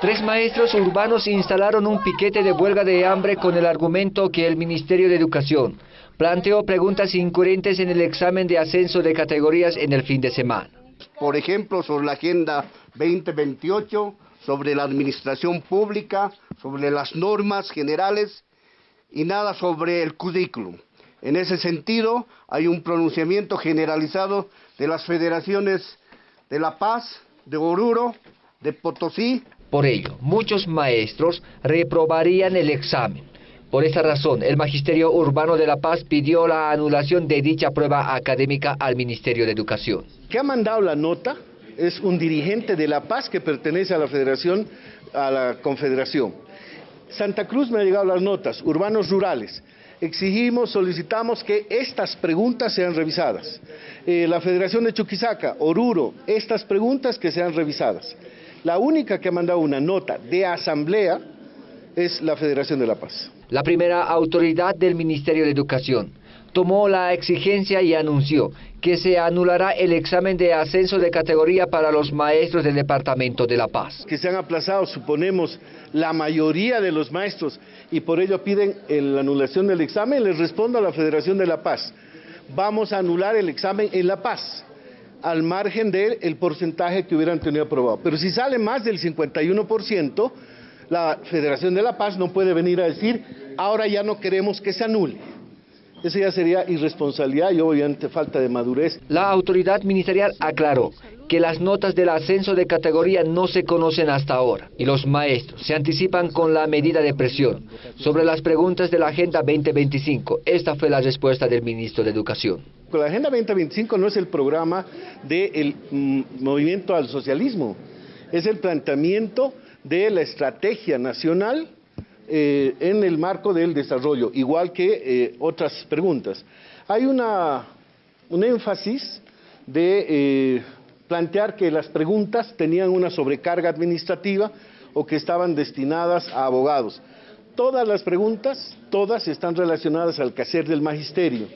Tres maestros urbanos instalaron un piquete de huelga de hambre con el argumento que el Ministerio de Educación planteó preguntas incoherentes en el examen de ascenso de categorías en el fin de semana. Por ejemplo, sobre la Agenda 2028, sobre la administración pública, sobre las normas generales y nada sobre el currículum. En ese sentido, hay un pronunciamiento generalizado de las federaciones de La Paz, de Oruro, de Potosí. Por ello, muchos maestros reprobarían el examen. Por esta razón, el Magisterio Urbano de La Paz pidió la anulación de dicha prueba académica al Ministerio de Educación. ¿Qué ha mandado la nota? Es un dirigente de La Paz que pertenece a la Federación, a la Confederación. Santa Cruz me ha llegado las notas, urbanos rurales exigimos, solicitamos que estas preguntas sean revisadas. Eh, la Federación de Chuquisaca, Oruro, estas preguntas que sean revisadas. La única que ha mandado una nota de asamblea es la Federación de la Paz. La primera autoridad del Ministerio de Educación tomó la exigencia y anunció que se anulará el examen de ascenso de categoría para los maestros del Departamento de La Paz. Que se han aplazado, suponemos, la mayoría de los maestros y por ello piden la anulación del examen, les respondo a la Federación de La Paz. Vamos a anular el examen en La Paz al margen del porcentaje que hubieran tenido aprobado. Pero si sale más del 51%, la Federación de La Paz no puede venir a decir, ahora ya no queremos que se anule. Eso ya sería irresponsabilidad y obviamente falta de madurez. La autoridad ministerial aclaró que las notas del ascenso de categoría no se conocen hasta ahora y los maestros se anticipan con la medida de presión sobre las preguntas de la Agenda 2025. Esta fue la respuesta del ministro de Educación. La Agenda 2025 no es el programa del mm, movimiento al socialismo, es el planteamiento de la estrategia nacional eh, en el marco del desarrollo, igual que eh, otras preguntas. Hay un énfasis de eh, plantear que las preguntas tenían una sobrecarga administrativa o que estaban destinadas a abogados. Todas las preguntas, todas están relacionadas al quehacer del magisterio.